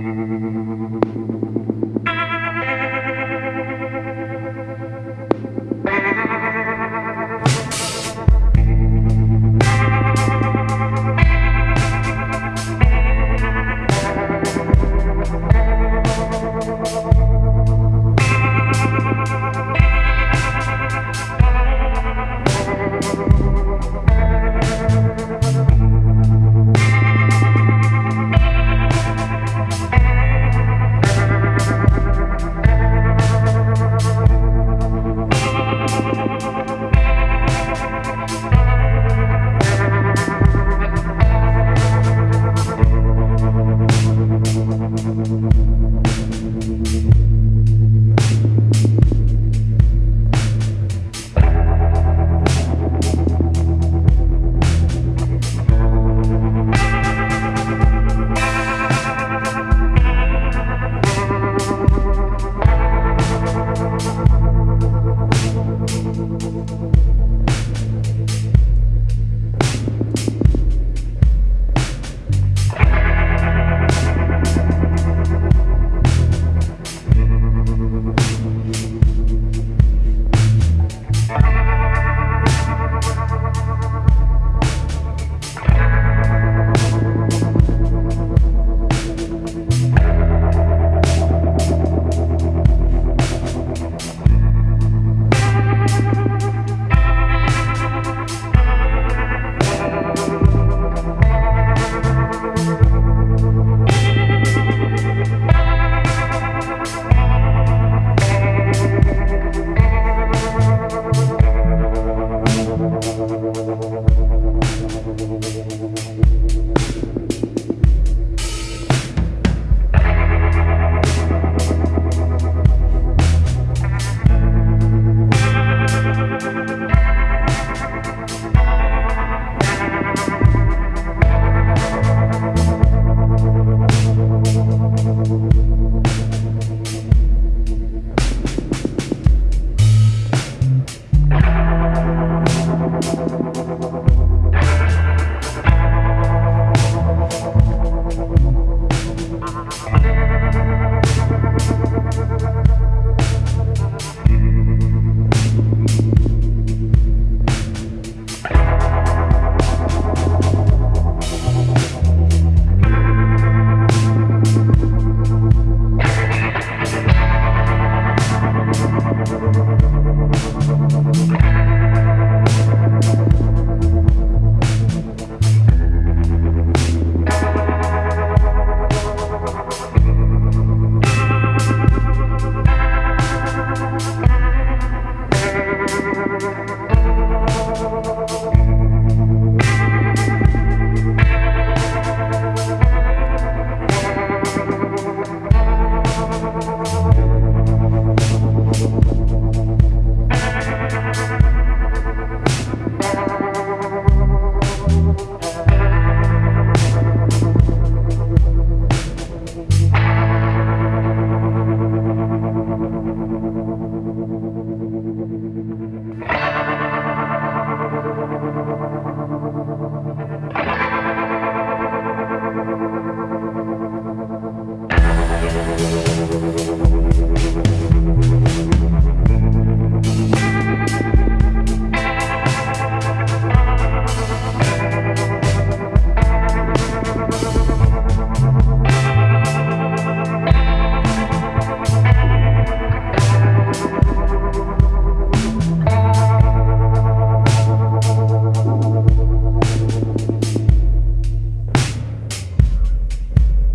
Thank